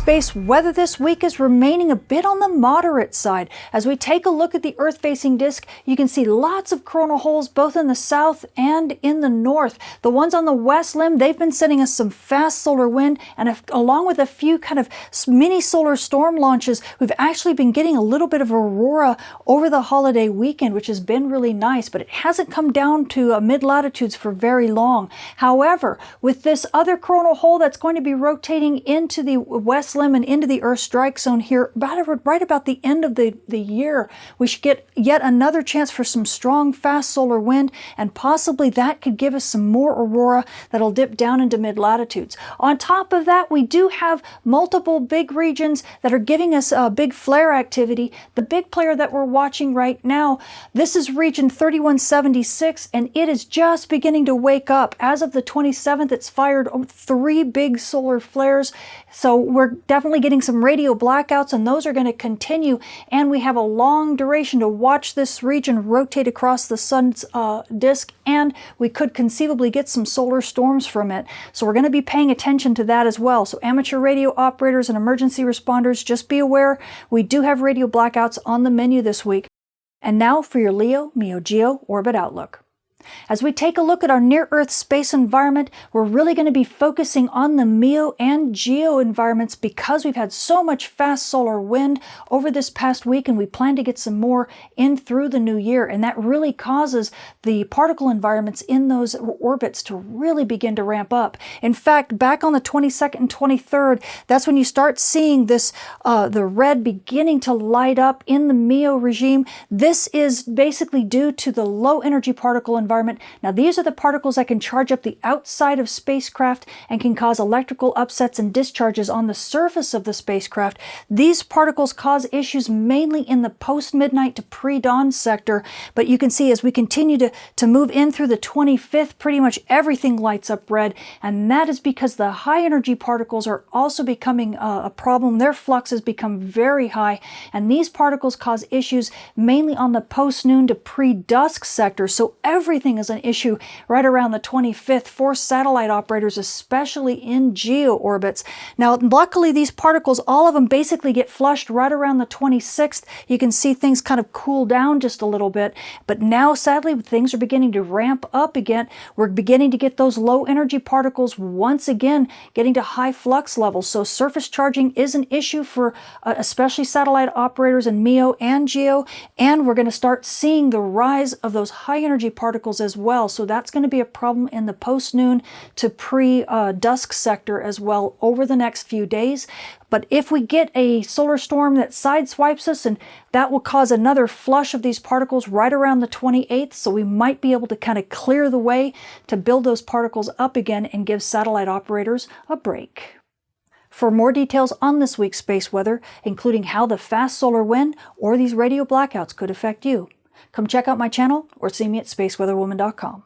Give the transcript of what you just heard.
Space weather this week is remaining a bit on the moderate side. As we take a look at the Earth-facing disk, you can see lots of coronal holes both in the south and in the north. The ones on the west limb, they've been sending us some fast solar wind, and if, along with a few kind of mini solar storm launches, we've actually been getting a little bit of aurora over the holiday weekend, which has been really nice, but it hasn't come down to uh, mid-latitudes for very long. However, with this other coronal hole that's going to be rotating into the west and into the Earth strike zone here about, right about the end of the, the year. We should get yet another chance for some strong, fast solar wind, and possibly that could give us some more aurora that'll dip down into mid-latitudes. On top of that, we do have multiple big regions that are giving us uh, big flare activity. The big player that we're watching right now, this is region 3176, and it is just beginning to wake up. As of the 27th, it's fired three big solar flares. So we're definitely getting some radio blackouts and those are going to continue and we have a long duration to watch this region rotate across the sun's uh, disk and we could conceivably get some solar storms from it. So we're going to be paying attention to that as well. So amateur radio operators and emergency responders, just be aware we do have radio blackouts on the menu this week. And now for your LEO MEO GEO Orbit Outlook. As we take a look at our near-Earth space environment, we're really going to be focusing on the MEO and GEO environments because we've had so much fast solar wind over this past week and we plan to get some more in through the new year and that really causes the particle environments in those orbits to really begin to ramp up. In fact, back on the 22nd and 23rd, that's when you start seeing this, uh, the red beginning to light up in the MEO regime. This is basically due to the low energy particle environment environment. Now these are the particles that can charge up the outside of spacecraft and can cause electrical upsets and discharges on the surface of the spacecraft. These particles cause issues mainly in the post-midnight to pre-dawn sector, but you can see as we continue to, to move in through the 25th, pretty much everything lights up red, and that is because the high energy particles are also becoming uh, a problem. Their flux has become very high, and these particles cause issues mainly on the post-noon to pre-dusk sector, so every everything is an issue right around the 25th for satellite operators, especially in geo orbits. Now, luckily, these particles, all of them basically get flushed right around the 26th. You can see things kind of cool down just a little bit. But now, sadly, things are beginning to ramp up again. We're beginning to get those low energy particles once again getting to high flux levels. So surface charging is an issue for uh, especially satellite operators in MEO and GEO. And we're going to start seeing the rise of those high energy particles as well. So that's going to be a problem in the post-noon to pre-dusk sector as well over the next few days. But if we get a solar storm that sideswipes us, and that will cause another flush of these particles right around the 28th, so we might be able to kind of clear the way to build those particles up again and give satellite operators a break. For more details on this week's space weather, including how the fast solar wind or these radio blackouts could affect you, Come check out my channel or see me at spaceweatherwoman.com.